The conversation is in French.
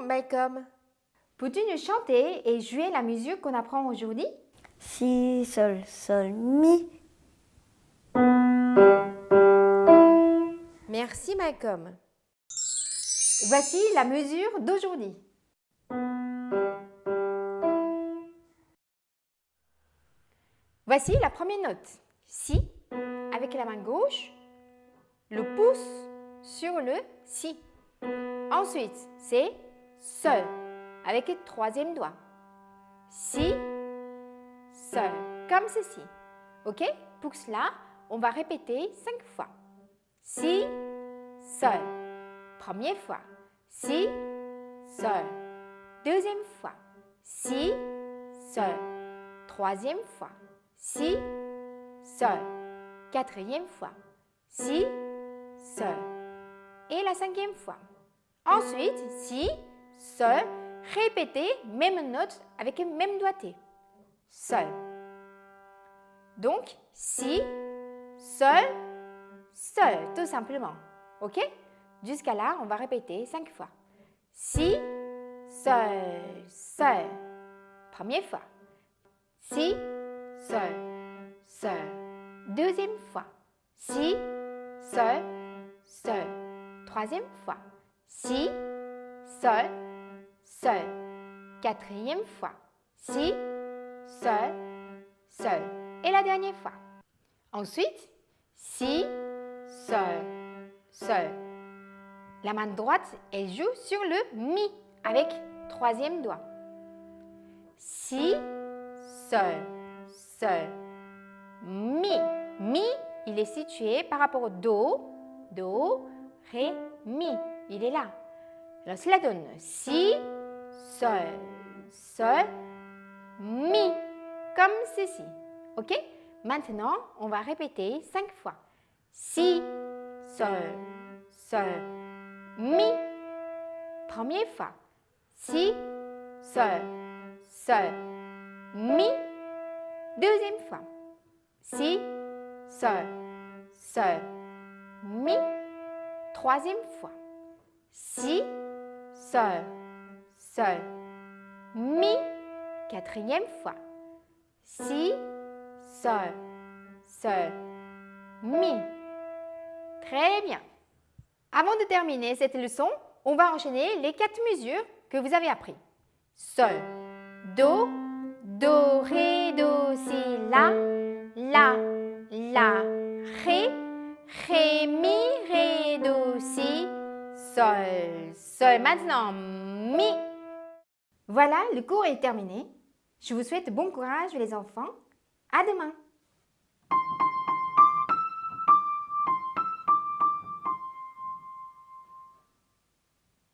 Malcolm. Peux-tu nous chanter et jouer la musique qu'on apprend aujourd'hui? Si, sol, sol, mi. Merci Malcolm. Voici la mesure d'aujourd'hui. Voici la première note. Si, avec la main gauche, le pouce sur le si. Ensuite, c'est seul avec le troisième doigt. Si, seul, comme ceci. Ok? Pour cela, on va répéter cinq fois. Si, seul. Première fois. Si, seul. Deuxième fois. Si, seul. Troisième fois. Si, seul. Quatrième fois. Si, seul. Et la cinquième fois. Ensuite, si, seul, répétez même note avec le même doigté. Seul. Donc, si, seul, seul, tout simplement. OK? Jusqu'à là, on va répéter cinq fois. Si, seul, seul. Première fois. Si, seul, seul. Deuxième fois. Si, seul, seul. Troisième fois. Si, seul, seul. Quatrième fois. Si, seul, seul. Et la dernière fois. Ensuite, si, seul, seul. La main droite, elle joue sur le mi avec troisième doigt. Si, seul, seul. Mi. Mi, il est situé par rapport au do, do, ré, mi. Il est là. Alors cela donne si, sol, sol, mi, comme ceci. Ok? Maintenant, on va répéter cinq fois. Si, sol, sol, mi. Première fois. Si, sol, sol, mi. Deuxième fois. Si, sol, sol, mi. Troisième fois. Si, sol, sol, mi. Quatrième fois. Si, sol, sol, mi. Très bien. Avant de terminer cette leçon, on va enchaîner les quatre mesures que vous avez appris. Sol, Do, Do, Ré, Do, Si, La, La, La, Ré, Ré, Mi, Sol, Sol. Maintenant, Mi. Voilà, le cours est terminé. Je vous souhaite bon courage les enfants. À demain